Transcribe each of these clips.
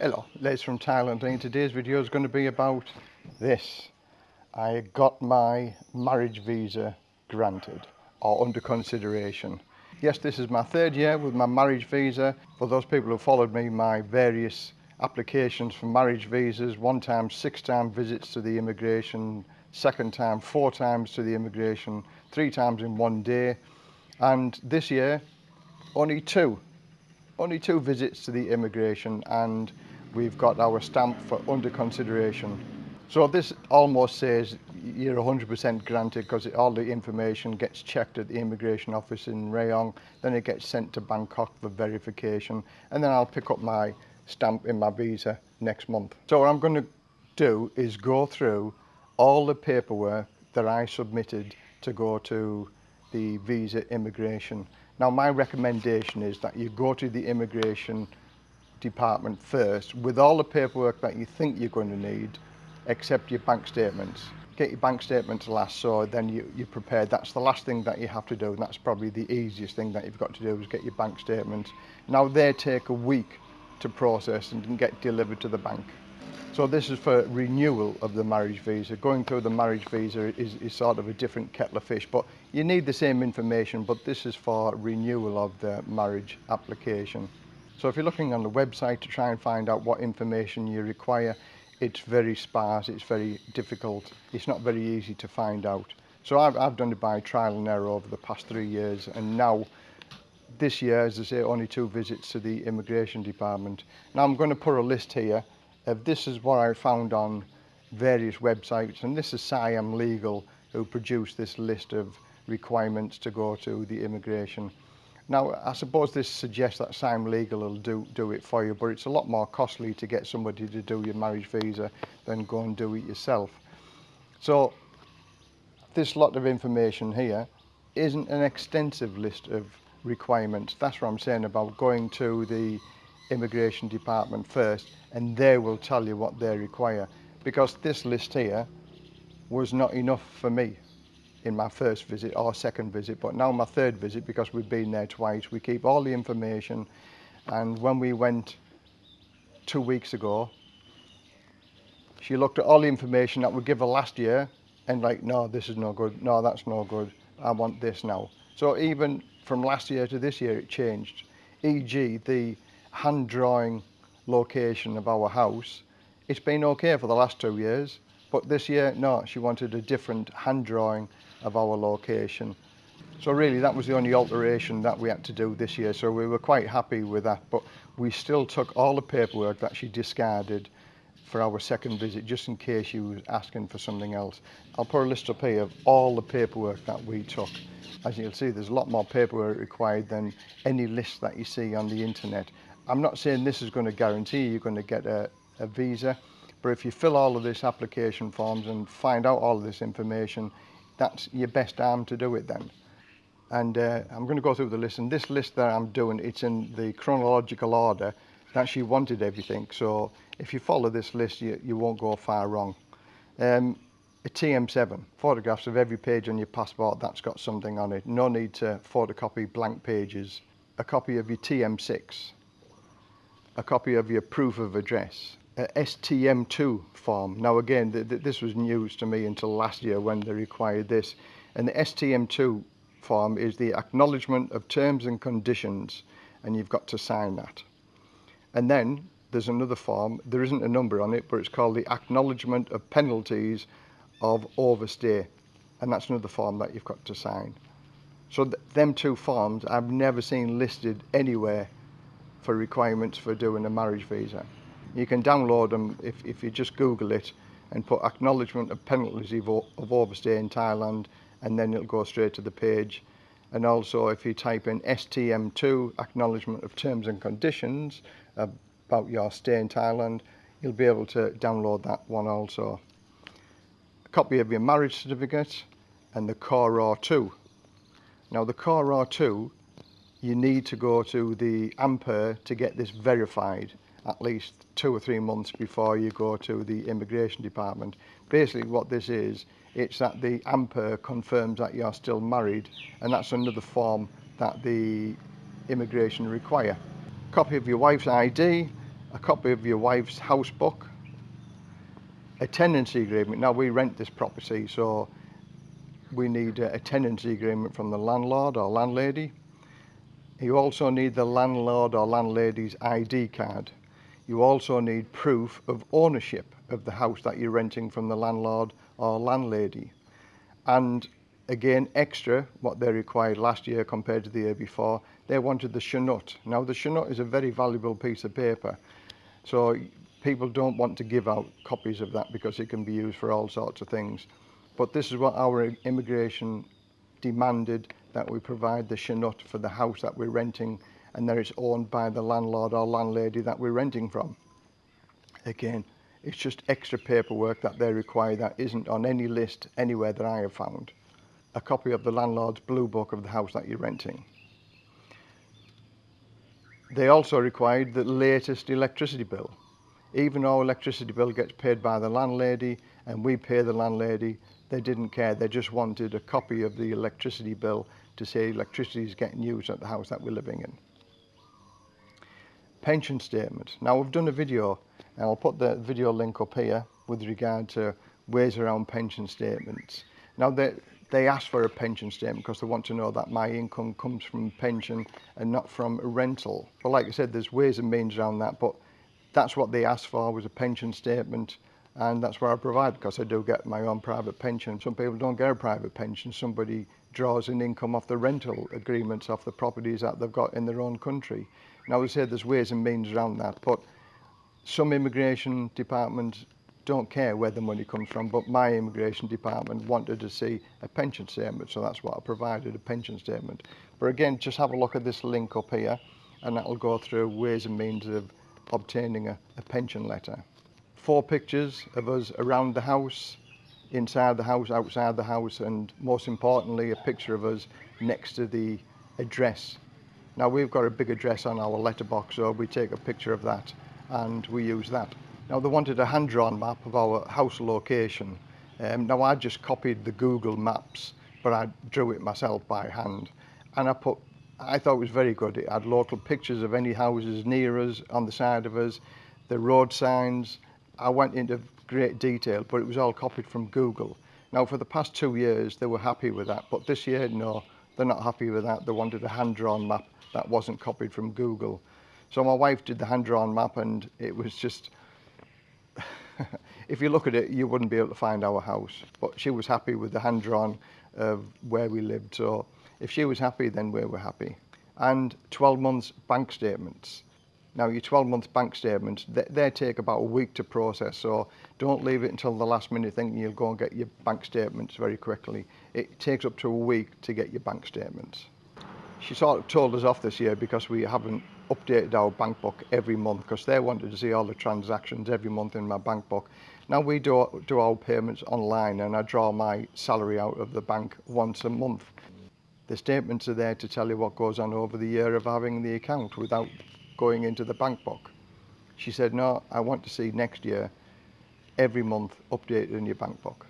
Hello, Les from Thailand and today's video is going to be about this. I got my marriage visa granted or under consideration. Yes, this is my third year with my marriage visa. For those people who followed me, my various applications for marriage visas, one time, six time visits to the immigration, second time, four times to the immigration, three times in one day. And this year, only two only two visits to the immigration and we've got our stamp for under consideration. So this almost says you're 100% granted because all the information gets checked at the immigration office in Rayong, then it gets sent to Bangkok for verification, and then I'll pick up my stamp in my visa next month. So what I'm going to do is go through all the paperwork that I submitted to go to the visa immigration. Now my recommendation is that you go to the immigration department first with all the paperwork that you think you're going to need except your bank statements. Get your bank statements last so then you, you're prepared. That's the last thing that you have to do and that's probably the easiest thing that you've got to do is get your bank statements. Now they take a week to process and get delivered to the bank. So this is for renewal of the marriage visa. Going through the marriage visa is, is sort of a different kettle of fish, but you need the same information, but this is for renewal of the marriage application. So if you're looking on the website to try and find out what information you require, it's very sparse, it's very difficult, it's not very easy to find out. So I've, I've done it by trial and error over the past three years and now this year, as I say, only two visits to the immigration department. Now I'm going to put a list here of this is what I found on various websites and this is Siam Legal who produced this list of requirements to go to the immigration Now, I suppose this suggests that Siam Legal will do, do it for you, but it's a lot more costly to get somebody to do your marriage visa than go and do it yourself. So, this lot of information here isn't an extensive list of requirements. That's what I'm saying about going to the immigration department first and they will tell you what they require because this list here was not enough for me in my first visit or second visit but now my third visit because we've been there twice. We keep all the information. And when we went two weeks ago she looked at all the information that we gave her last year and like no this is no good. No that's no good. I want this now. So even from last year to this year it changed. E.g. the hand drawing location of our house. It's been okay for the last two years, but this year, no, she wanted a different hand drawing of our location. So really that was the only alteration that we had to do this year. So we were quite happy with that, but we still took all the paperwork that she discarded for our second visit, just in case she was asking for something else. I'll put a list up here of all the paperwork that we took. As you'll see, there's a lot more paperwork required than any list that you see on the internet. I'm not saying this is going to guarantee you're going to get a, a visa, but if you fill all of this application forms and find out all of this information, that's your best arm to do it then. And uh, I'm going to go through the list, and this list that I'm doing, it's in the chronological order that she wanted everything. So if you follow this list, you, you won't go far wrong. Um, a TM7, photographs of every page on your passport that's got something on it. No need to photocopy blank pages. A copy of your TM6, a copy of your proof of address, a STM2 form. Now again, th th this was news to me until last year when they required this. And the STM2 form is the acknowledgement of terms and conditions, and you've got to sign that. And then there's another form, there isn't a number on it, but it's called the acknowledgement of penalties of overstay. And that's another form that you've got to sign. So th them two forms I've never seen listed anywhere for requirements for doing a marriage visa. You can download them if, if you just Google it and put acknowledgement of penalties of, of overstay in Thailand and then it'll go straight to the page. And also if you type in STM2, acknowledgement of terms and conditions about your stay in Thailand, you'll be able to download that one also. A copy of your marriage certificate and the Core R2. Now the Core R2 you need to go to the AMPER to get this verified at least two or three months before you go to the immigration department. Basically what this is, it's that the AMPER confirms that you're still married and that's another form that the immigration require. Copy of your wife's ID a copy of your wife's house book, a tenancy agreement. Now we rent this property, so we need a tenancy agreement from the landlord or landlady. You also need the landlord or landlady's ID card. You also need proof of ownership of the house that you're renting from the landlord or landlady. And again, extra, what they required last year compared to the year before, they wanted the Chanote. Now the Chanote is a very valuable piece of paper. So people don't want to give out copies of that because it can be used for all sorts of things. But this is what our immigration demanded that we provide the Chanote for the house that we're renting and that it's owned by the landlord or landlady that we're renting from. Again, it's just extra paperwork that they require that isn't on any list anywhere that I have found. A copy of the landlord's blue book of the house that you're renting. They also required the latest electricity bill. Even though electricity bill gets paid by the landlady and we pay the landlady, they didn't care. They just wanted a copy of the electricity bill to say electricity is getting used at the house that we're living in. Pension statement. Now we've done a video and I'll put the video link up here with regard to ways around pension statements. Now they, they ask for a pension statement because they want to know that my income comes from pension and not from rental. But like I said, there's ways and means around that, but that's what they asked for was a pension statement and that's what I provide because I do get my own private pension. Some people don't get a private pension. Somebody draws in income off the rental agreements off the properties that they've got in their own country. Now, as I said, there's ways and means around that, but some immigration departments don't care where the money comes from, but my immigration department wanted to see a pension statement, so that's what I provided, a pension statement. But again, just have a look at this link up here, and that'll go through ways and means of obtaining a, a pension letter. Four pictures of us around the house, inside the house, outside the house, and most importantly, a picture of us next to the address. Now we've got a big address on our letterbox, so we take a picture of that and we use that. Now they wanted a hand-drawn map of our house location. Um, now I just copied the Google Maps, but I drew it myself by hand. And I put, I thought it was very good. It had local pictures of any houses near us, on the side of us, the road signs. I went into great detail, but it was all copied from Google. Now for the past two years, they were happy with that, but this year, no, they're not happy with that. They wanted a hand-drawn map that wasn't copied from Google. So my wife did the hand-drawn map and it was just, if you look at it, you wouldn't be able to find our house. But she was happy with the hand-drawn of where we lived. So if she was happy, then we were happy. And 12 months bank statements. Now, your 12-month bank statements, they, they, take about a week to process, so don't leave it until the last minute thinking you'll go and get your bank statements very quickly. It takes up to a week to get your bank statements. She sort of told us off this year because we haven't updated our bank book every month because they wanted to see all the transactions every month in my bank book. Now we do, do our payments online and I draw my salary out of the bank once a month. The statements are there to tell you what goes on over the year of having the account without going into the bank book. She said, no, I want to see next year, every month, updated in your bank book.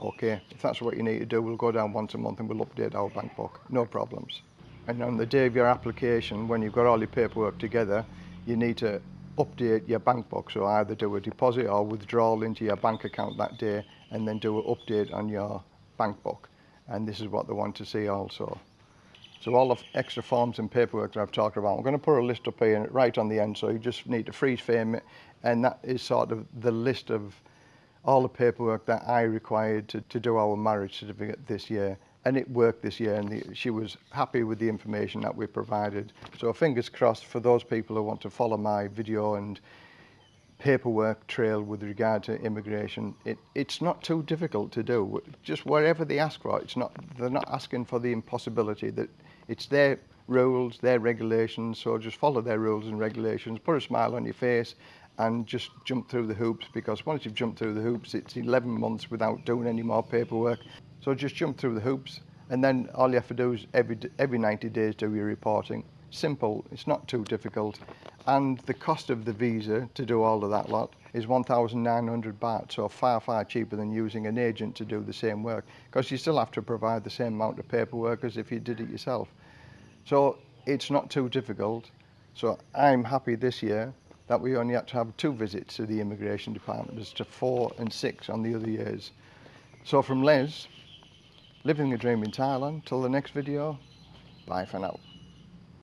Okay, if that's what you need to do, we'll go down once a month and we'll update our bank book, no problems. And on the day of your application, when you've got all your paperwork together, you need to update your bank book. So either do a deposit or withdrawal into your bank account that day and then do an update on your bank book. And this is what they want to see also. So all the extra forms and paperwork that I've talked about, I'm going to put a list up here right on the end, so you just need to freeze frame it, and that is sort of the list of all the paperwork that I required to, to do our marriage certificate this year. And it worked this year, and the, she was happy with the information that we provided. So fingers crossed for those people who want to follow my video and paperwork trail with regard to immigration. It, it's not too difficult to do. Just wherever they ask for it, it's not, they're not asking for the impossibility that It's their rules, their regulations, so just follow their rules and regulations, put a smile on your face and just jump through the hoops because once you've jumped through the hoops, it's 11 months without doing any more paperwork. So just jump through the hoops and then all you have to do is every, every 90 days do your reporting. Simple, it's not too difficult. And the cost of the visa to do all of that lot is 1,900 baht, so far, far cheaper than using an agent to do the same work because you still have to provide the same amount of paperwork as if you did it yourself. So it's not too difficult. So I'm happy this year that we only had to have two visits to the immigration department as to four and six on the other years. So from Les, living the dream in Thailand, till the next video, bye for now.